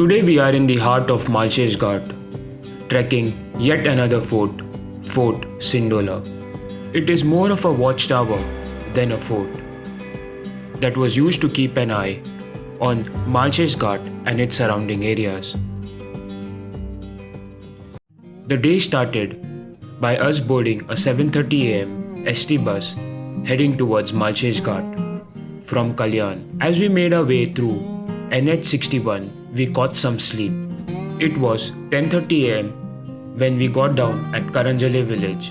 Today we are in the heart of Malshej Ghat, trekking yet another fort, Fort Sindola. It is more of a watchtower than a fort that was used to keep an eye on Malshej Ghat and its surrounding areas. The day started by us boarding a 7:30 am ST bus heading towards Malshej Ghat from Kalyan. As we made our way through NH61, we caught some sleep. It was 10:30 am when we got down at Karanjale village.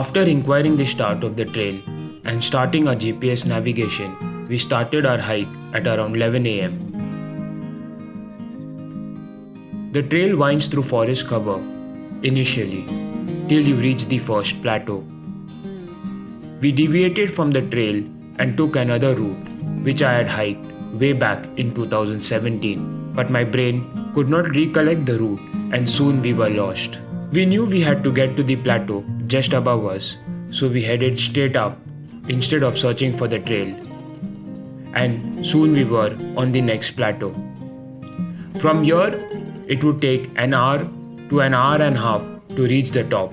After inquiring the start of the trail and starting our GPS navigation, we started our hike at around 11 am. The trail winds through forest cover initially till you reach the first plateau. We deviated from the trail and took another route which I had hiked way back in 2017, but my brain could not recollect the route and soon we were lost. We knew we had to get to the plateau just above us, so we headed straight up instead of searching for the trail. And soon we were on the next plateau. From here, it would take an hour to an hour and a half to reach the top.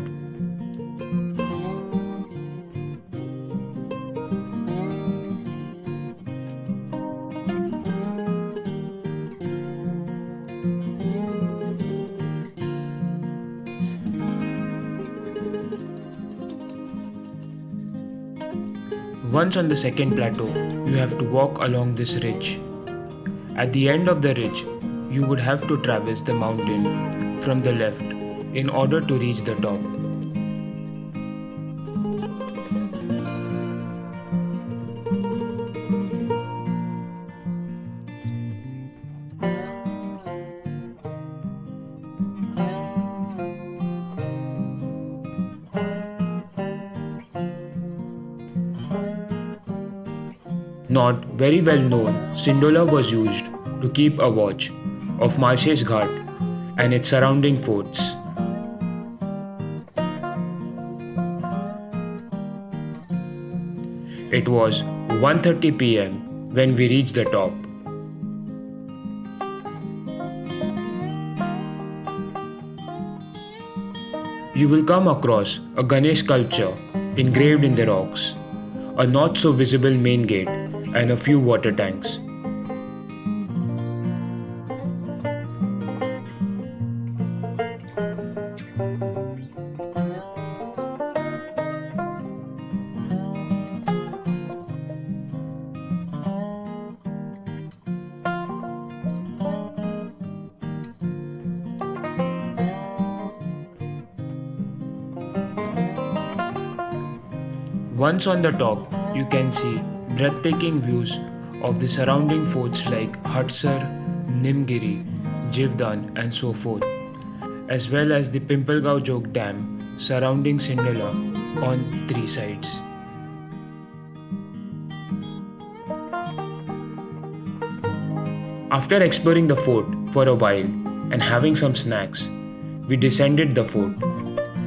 Once on the second plateau, you have to walk along this ridge. At the end of the ridge, you would have to traverse the mountain from the left in order to reach the top. Not very well known, Sindola was used to keep a watch of Malshej Ghat and its surrounding forts. It was 1:30 pm when we reached the top. You will come across a Ganesh sculpture engraved in the rocks, a not so visible main gate, and a few water tanks. Once on the top, you can see breathtaking views of the surrounding forts like Hadsar, Nimgiri, Jivdan and so forth, as well as the Pimpalgaon Jog Dam surrounding Sindola on three sides. After exploring the fort for a while and having some snacks, we descended the fort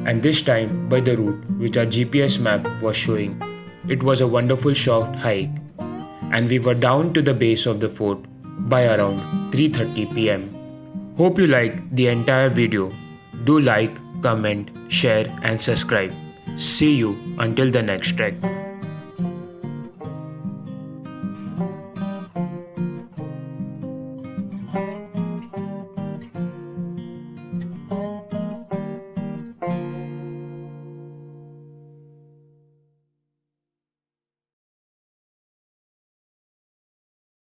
and this time by the route which our GPS map was showing. It was a wonderful short hike and we were down to the base of the fort by around 3:30 pm. Hope you like the entire video. Do like, comment, share and subscribe. See you until the next trek.